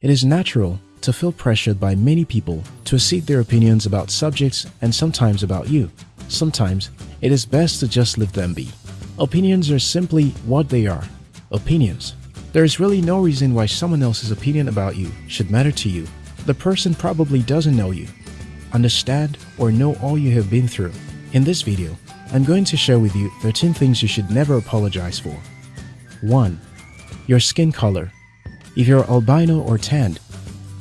It is natural to feel pressured by many people to accede their opinions about subjects and sometimes about you. Sometimes it is best to just let them be. Opinions are simply what they are. Opinions. There is really no reason why someone else's opinion about you should matter to you. The person probably doesn't know you, understand, or know all you have been through. In this video, I'm going to share with you 13 things you should never apologize for. 1. Your skin color. If you're albino or tanned,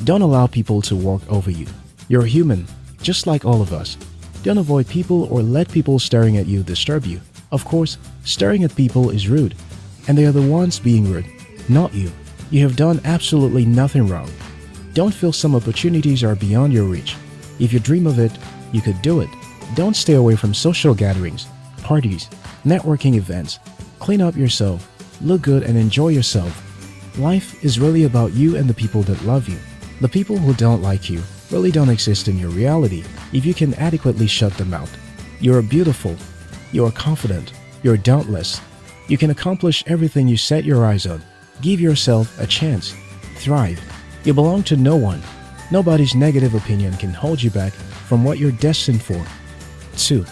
don't allow people to walk over you. You're human, just like all of us. Don't avoid people or let people staring at you disturb you. Of course, staring at people is rude, and they are the ones being rude, not you. You have done absolutely nothing wrong. Don't feel some opportunities are beyond your reach. If you dream of it, you could do it. Don't stay away from social gatherings, parties, networking events. Clean up yourself, look good and enjoy yourself. Life is really about you and the people that love you. The people who don't like you really don't exist in your reality if you can adequately shut them out. You are beautiful. You are confident. You are dauntless. You can accomplish everything you set your eyes on. Give yourself a chance. Thrive. You belong to no one. Nobody's negative opinion can hold you back from what you're destined for. 2.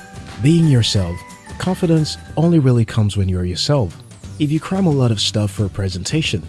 Being yourself. Confidence only really comes when you're yourself. If you cram a lot of stuff for a presentation,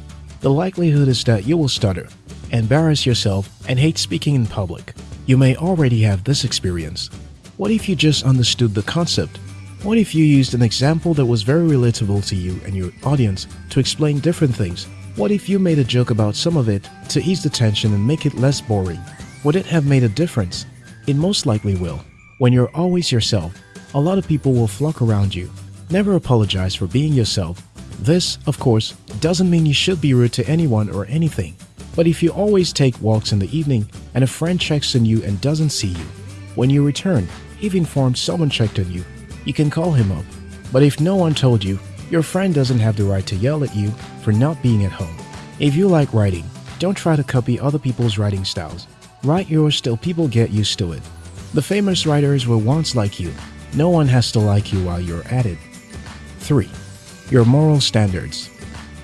the likelihood is that you will stutter, embarrass yourself, and hate speaking in public. You may already have this experience. What if you just understood the concept? What if you used an example that was very relatable to you and your audience to explain different things? What if you made a joke about some of it to ease the tension and make it less boring? Would it have made a difference? It most likely will. When you're always yourself, a lot of people will flock around you. Never apologize for being yourself. This, of course, doesn't mean you should be rude to anyone or anything. But if you always take walks in the evening and a friend checks on you and doesn't see you, when you return, if informed someone checked on you, you can call him up. But if no one told you, your friend doesn't have the right to yell at you for not being at home. If you like writing, don't try to copy other people's writing styles. Write yours till people get used to it. The famous writers were once like you. No one has to like you while you're at it. 3. Your moral standards.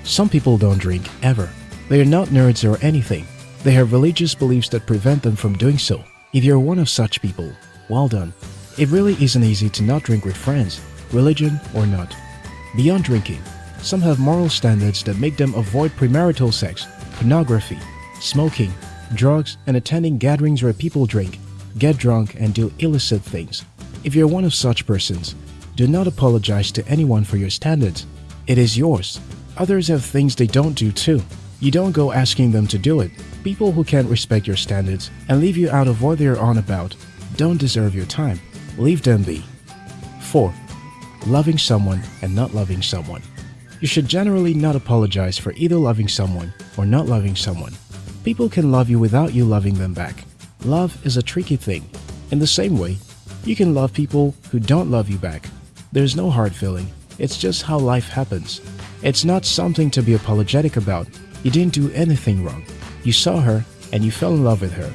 Some people don't drink ever. They are not nerds or anything. They have religious beliefs that prevent them from doing so. If you're one of such people, well done. It really isn't easy to not drink with friends, religion or not. Beyond drinking, some have moral standards that make them avoid premarital sex, pornography, smoking, drugs, and attending gatherings where people drink, get drunk, and do illicit things. If you're one of such persons, do not apologize to anyone for your standards. It is yours. Others have things they don't do too. You don't go asking them to do it. People who can't respect your standards and leave you out of what they're on about don't deserve your time. Leave them be. 4. Loving someone and not loving someone. You should generally not apologize for either loving someone or not loving someone. People can love you without you loving them back. Love is a tricky thing. In the same way, you can love people who don't love you back. There's no hard feeling. It's just how life happens. It's not something to be apologetic about. You didn't do anything wrong. You saw her and you fell in love with her.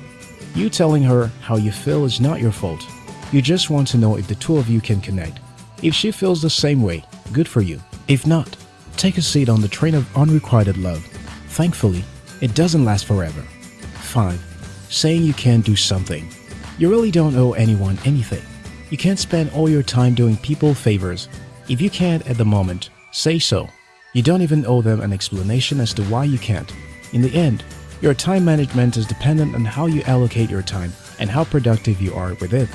You telling her how you feel is not your fault. You just want to know if the two of you can connect. If she feels the same way, good for you. If not, take a seat on the train of unrequited love. Thankfully, it doesn't last forever. 5. Saying you can't do something. You really don't owe anyone anything. You can't spend all your time doing people favors. If you can't at the moment, say so. You don't even owe them an explanation as to why you can't. In the end, your time management is dependent on how you allocate your time and how productive you are with it.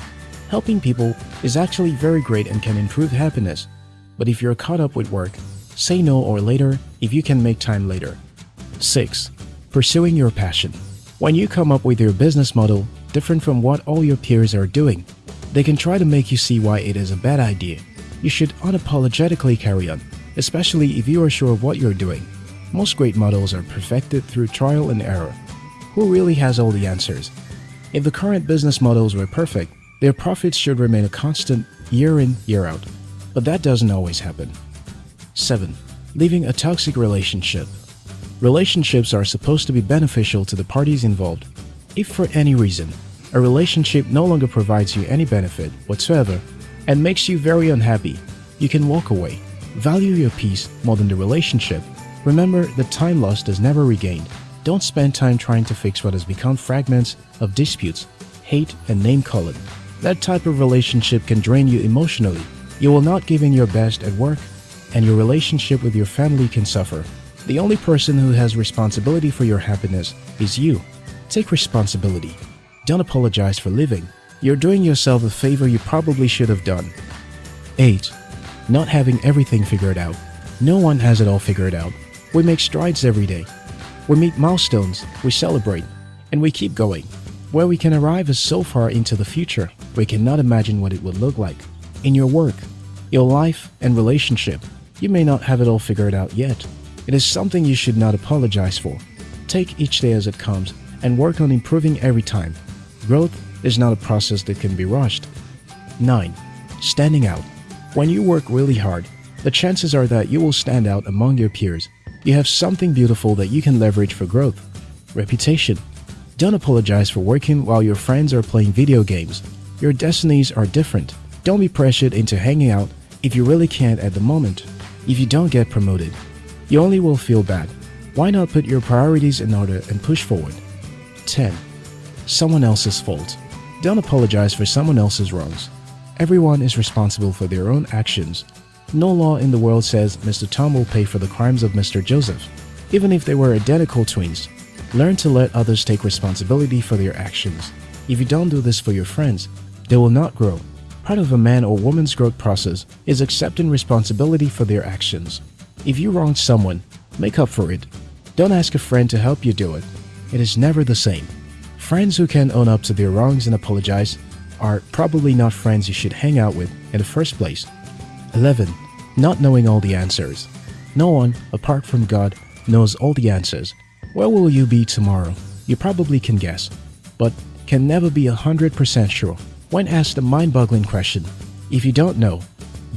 Helping people is actually very great and can improve happiness. But if you're caught up with work, say no or later if you can make time later. 6. Pursuing your passion. When you come up with your business model different from what all your peers are doing, they can try to make you see why it is a bad idea. You should unapologetically carry on, especially if you are sure of what you're doing. Most great models are perfected through trial and error. Who really has all the answers? If the current business models were perfect, their profits should remain a constant year in, year out. But that doesn't always happen. 7. Leaving a toxic relationship. Relationships are supposed to be beneficial to the parties involved. If for any reason, a relationship no longer provides you any benefit whatsoever and makes you very unhappy, you can walk away. Value your peace more than the relationship. Remember that time lost is never regained. Don't spend time trying to fix what has become fragments of disputes, hate, and name calling. That type of relationship can drain you emotionally. You will not give in your best at work, and your relationship with your family can suffer. The only person who has responsibility for your happiness is you. Take responsibility. Don't apologize for living. You're doing yourself a favor you probably should have done. 8. Not having everything figured out. No one has it all figured out. We make strides every day. We meet milestones, we celebrate, and we keep going. Where we can arrive is so far into the future, we cannot imagine what it would look like. In your work, your life, and relationship, you may not have it all figured out yet. It is something you should not apologize for. Take each day as it comes and work on improving every time. Growth is not a process that can be rushed. 9. Standing out. When you work really hard, the chances are that you will stand out among your peers. You have something beautiful that you can leverage for growth. Reputation. Don't apologize for working while your friends are playing video games. Your destinies are different. Don't be pressured into hanging out if you really can't at the moment. If you don't get promoted, you only will feel bad. Why not put your priorities in order and push forward? 10. Someone else's fault. Don't apologize for someone else's wrongs. Everyone is responsible for their own actions. No law in the world says Mr. Tom will pay for the crimes of Mr. Joseph. Even if they were identical twins, learn to let others take responsibility for their actions. If you don't do this for your friends, they will not grow. Part of a man or woman's growth process is accepting responsibility for their actions. If you wronged someone, make up for it. Don't ask a friend to help you do it. It is never the same. Friends who can own up to their wrongs and apologize are probably not friends you should hang out with in the first place. 11. Not knowing all the answers. No one, apart from God, knows all the answers. Where will you be tomorrow? You probably can guess, but can never be 100% sure. When asked a mind-boggling question, if you don't know,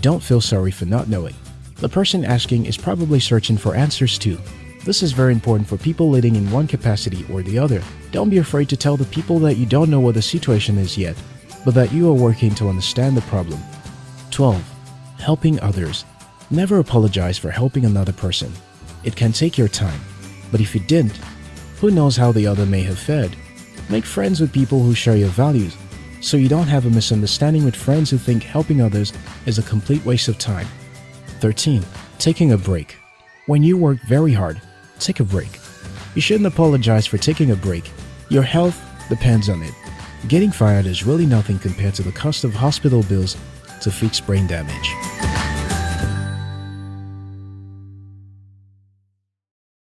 don't feel sorry for not knowing. The person asking is probably searching for answers too. This is very important for people leading in one capacity or the other. Don't be afraid to tell the people that you don't know what the situation is yet, but that you are working to understand the problem. 12. Helping others. Never apologize for helping another person. It can take your time, but if you didn't, who knows how the other may have fared? Make friends with people who share your values so you don't have a misunderstanding with friends who think helping others is a complete waste of time. 13. Taking a break. When you work very hard, take a break. You shouldn't apologize for taking a break. Your health depends on it. Getting fired is really nothing compared to the cost of hospital bills to fix brain damage.